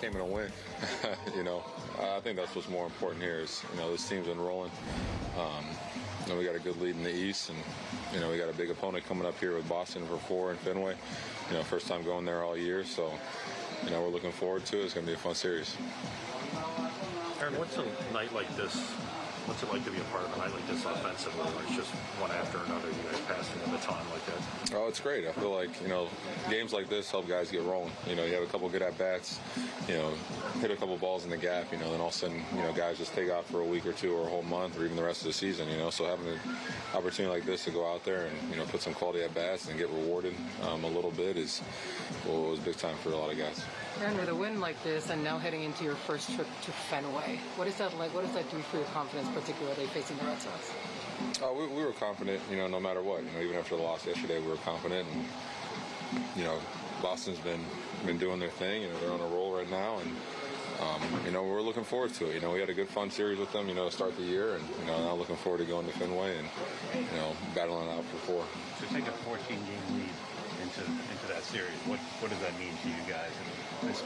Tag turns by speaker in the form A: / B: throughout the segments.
A: came in a win. you know, I think that's what's more important here is you know this team's been rolling. Um, know, we got a good lead in the East, and you know we got a big opponent coming up here with Boston for four in Fenway. You know, first time going there all year, so you know we're looking forward to it. It's going to be a fun series.
B: Aaron, what's a night like this? What's it like to be a part of a night like this offensively, where it's just one after another, baton like that?
A: Oh, it's great. I feel like you know games like this help guys get rolling. You know, you have a couple good at bats. You know, hit a couple balls in the gap. You know, then all of a sudden, you know, guys just take off for a week or two or a whole month or even the rest of the season. You know, so having an opportunity like this to go out there and you know put some quality at bats and get rewarded um, a little bit is well, was big time for a lot of guys.
C: And with a win like this, and now heading into your first trip to Fenway, what is that like? What does that do for your confidence, particularly facing the Red Sox?
A: Uh, we, we were confident, you know, no matter what. You know, even after the loss yesterday, we were confident, and you know, Boston's been been doing their thing. You know, they're on a roll right now, and um, you know, we're looking forward to it. You know, we had a good fun series with them, you know, to start the year, and you know, now looking forward to going to Fenway and you know, battling out for four.
D: To take a 14 game lead into into that series, what what does that mean to you guys in this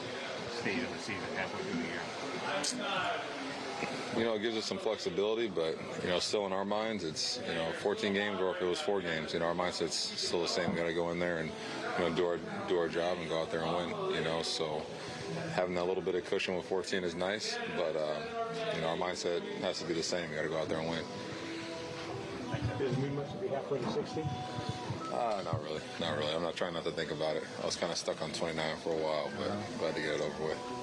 D: stage of the season, halfway through the year?
A: You know, it gives us some flexibility, but you know, still in our minds, it's you know, 14 games, or if it was four games, you know, our mindset's still the same. We got to go in there and you know, do our do our job and go out there and win. You know, so having that little bit of cushion with 14 is nice, but uh, you know, our mindset has to be the same. We got to go out there and win.
E: Does it mean much to be halfway to 60?
A: Uh, not really, not really. I'm not trying not to think about it. I was kind of stuck on 29 for a while, but glad to get it over with.